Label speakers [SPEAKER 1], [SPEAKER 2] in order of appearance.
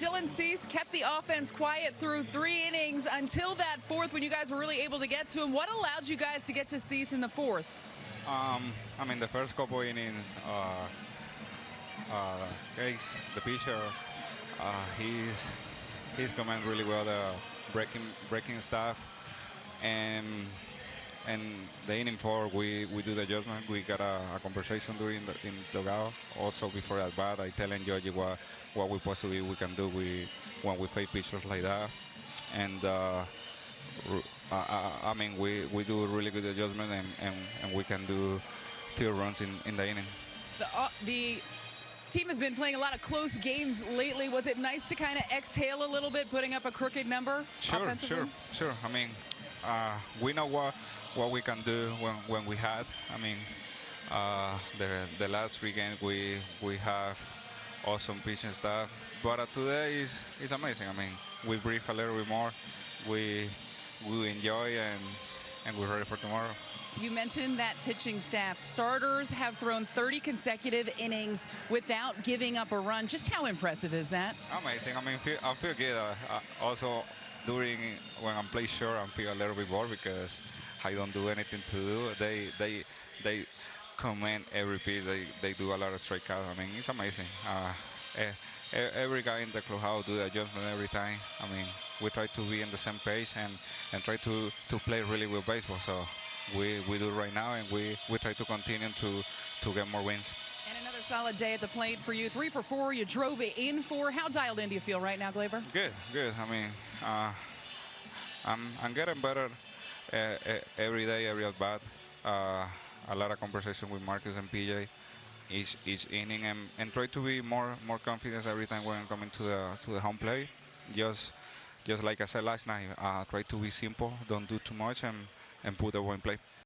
[SPEAKER 1] Dylan Cease kept the offense quiet through three innings until that fourth when you guys were really able to get to him. What allowed you guys to get to Cease in the fourth?
[SPEAKER 2] Um, I mean, the first couple innings, uh, uh, Case, the pitcher, uh, he's he's command really well the breaking breaking stuff, and and the inning four we we do the adjustment. We got a, a conversation during the in the dugout. Also before that bat, I telling Georgie what what we possibly we can do we when we face pitchers like that, and. Uh, uh, I mean, we, we do a really good adjustment and, and, and we can do few runs in, in the inning.
[SPEAKER 1] The, uh, the team has been playing a lot of close games lately. Was it nice to kind of exhale a little bit, putting up a crooked number
[SPEAKER 2] Sure, sure, sure. I mean, uh, we know what what we can do when, when we had. I mean, uh, the the last three games we we have awesome pitching staff, but uh, today is is amazing. I mean, we breathe a little bit more. We we enjoy and and we're ready for tomorrow.
[SPEAKER 1] You mentioned that pitching staff. Starters have thrown 30 consecutive innings without giving up a run. Just how impressive is that?
[SPEAKER 2] Amazing. I mean, feel, I feel good. Uh, uh, also, during when I'm playing short, I feel a little bit bored because I don't do anything to do. They they they command every piece. They they do a lot of strikeouts. I mean, it's amazing. Uh, every guy in the clubhouse do the adjustment every time. I mean, we try to be on the same page and, and try to, to play really well baseball. So we, we do right now, and we, we try to continue to, to get more wins.
[SPEAKER 1] And another solid day at the plate for you. Three for four, you drove it in for. How dialed in do you feel right now, Gleyber?
[SPEAKER 2] Good, good. I mean, uh, I'm, I'm getting better every day, every at bat. Uh, a lot of conversation with Marcus and PJ each each inning and, and try to be more more confident every time when I'm coming to the to the home plate. Just just like I said last night, uh, try to be simple, don't do too much, and and put the one play.